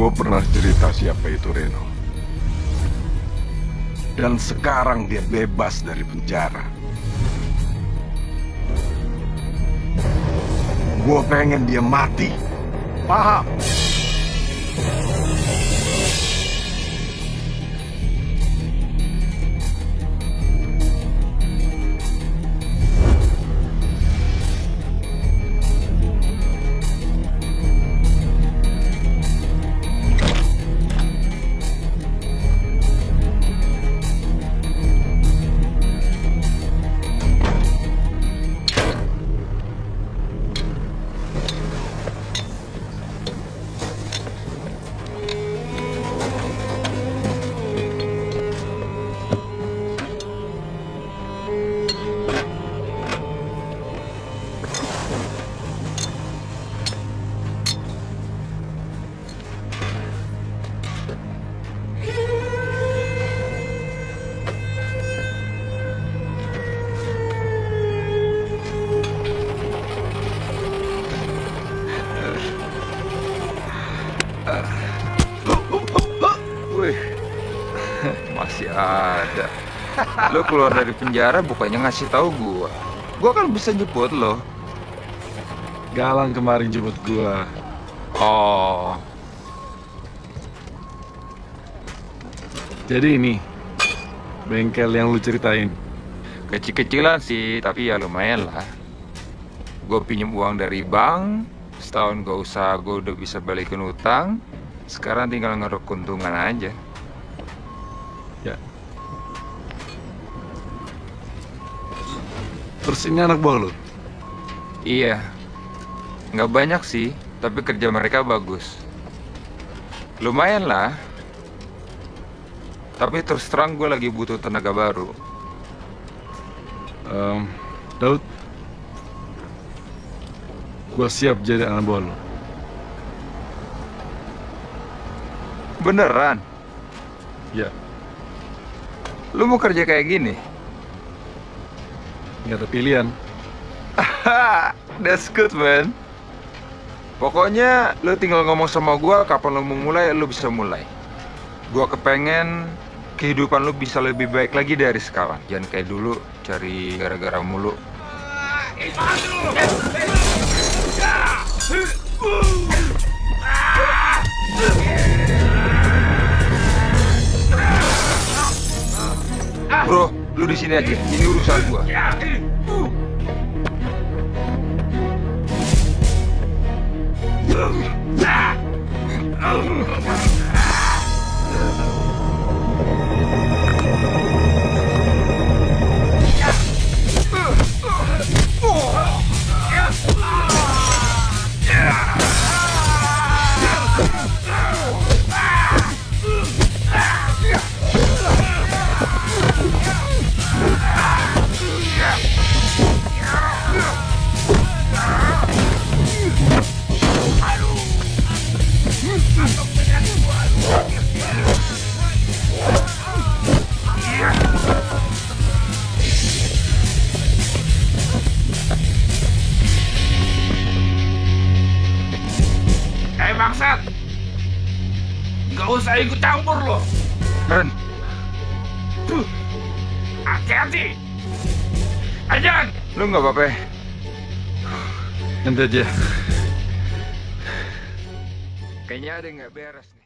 Gue pernah cerita siapa itu Reno. Dan sekarang dia bebas dari penjara. Gue pengen dia mati. Paham? Wih, masih ada. Lo keluar dari penjara bukannya ngasih tahu gua. Gua kan bisa jemput lo. Galang kemarin jemput gue. Oh, Jadi ini, bengkel yang lu ceritain. kecil-kecilan sih, tapi ya lumayan lah. Gue pinjam uang dari bank, setahun gak usah gue udah bisa balikin utang. Sekarang tinggal ngeruk keuntungan aja. Ya. Terus ini anak buah lu? Iya, nggak banyak sih, tapi kerja mereka bagus. Lumayan lah. Tapi terus terang gue lagi butuh tenaga baru. Em, Daud, gue siap jadi anak buah lu. Beneran? Ya, Lu mau kerja kayak gini? nggak ada pilihan. Ha, that's good man. Pokoknya lu tinggal ngomong sama gua kapan lu mau mulai, lu bisa mulai. Gua kepengen kehidupan lu bisa lebih baik lagi dari sekarang. Jangan kayak dulu cari gara-gara mulu. Bro, lu di sini aja. Ini urusan gua. Eh bangsat! Gak usah ikut campur lo. Ren, hati-hati. Ajan, lu nggak apa-apa? ya? Nanti aja. Kayaknya ada yang nggak beres nih.